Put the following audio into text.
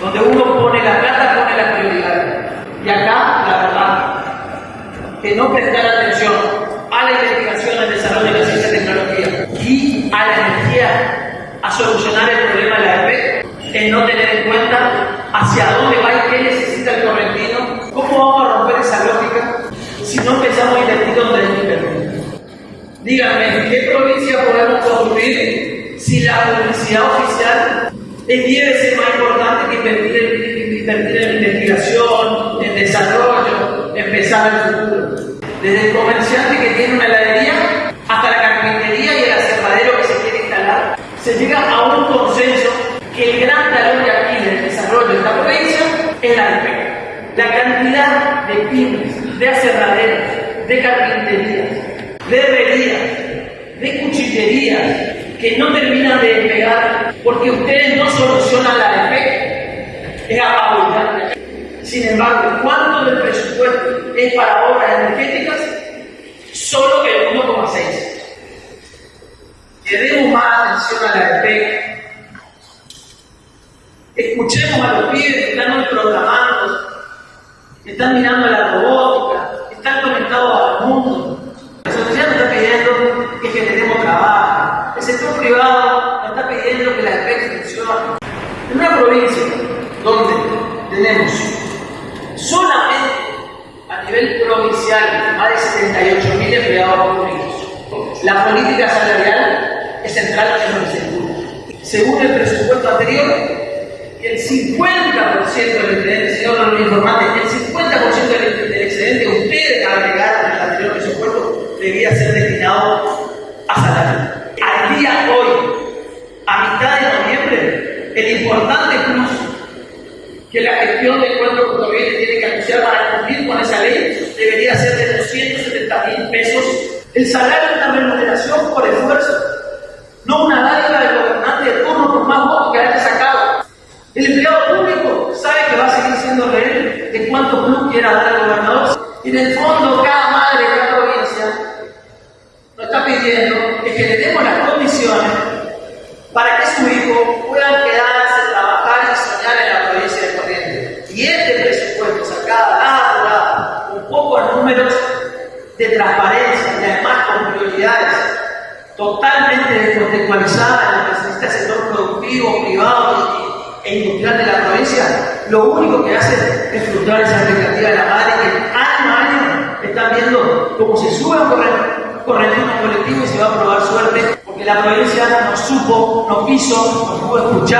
donde uno pone la plata, pone la prioridad. Y acá, la verdad, que no prestar atención a la investigación, al desarrollo de la ciencia y tecnología y a la energía, a solucionar el problema de la EP, es no tener en cuenta hacia dónde va y qué necesita el correntino, cómo vamos a romper esa lógica si no empezamos a invertir donde que invertir. Díganme, ¿qué provincia podemos construir si la publicidad oficial es 10 veces más importante que invertir en, invertir investigación, en desarrollo, en el futuro? Desde el comerciante que tiene una heladería hasta la carpintería y el aserradero que se quiere instalar, se llega a un consenso que el gran talón de aquí del desarrollo de esta provincia es la defecto. La cantidad de pymes, de aserraderos, de carpinterías, de herrerías, de cuchillerías, que no terminan de despegar porque ustedes no solucionan la defecto, es apabullante. Sin embargo, ¿cuánto del presupuesto es para obras energéticas? Solo el 1,6. Le demos más atención a la defecto Escuchemos a los pibes que están hoy programando, que están mirando la privado está pidiendo que la defensa funcione. En una provincia donde tenemos solamente a nivel provincial más de 78.000 empleados públicos, la política salarial es central en el sector. Según el presupuesto anterior, el 50% del excedente, señor no lo el 50% del, del excedente que ustedes agregaron en el anterior presupuesto debía ser destinado a salario. Al día de hoy, a mitad de noviembre, el importante plus que la gestión del cuerpo gobierno tiene que anunciar para cumplir con esa ley debería ser de 270 mil pesos. El salario es una remuneración por esfuerzo, no una dádiva del gobernante de turno por más votos que haya sacado. El empleado público sabe que va a seguir siendo rehén de cuánto plus quiera dar el gobernador. Y en el fondo, cada madre, cada provincia nos está pidiendo que le demos las condiciones para que su hijo pueda quedarse, trabajar y soñar en la provincia de Corrientes. Y este presupuesto sacado a un poco de números de transparencia y además con prioridades totalmente descontextualizadas en lo que necesita el sector productivo, privado e industrial de la provincia, lo único que hace es frustrar esa expectativa de la madre que año a año están viendo cómo se sube un correntino colectivo y se va a probar suerte, porque la provincia nos supo, nos quiso, nos pudo escuchar.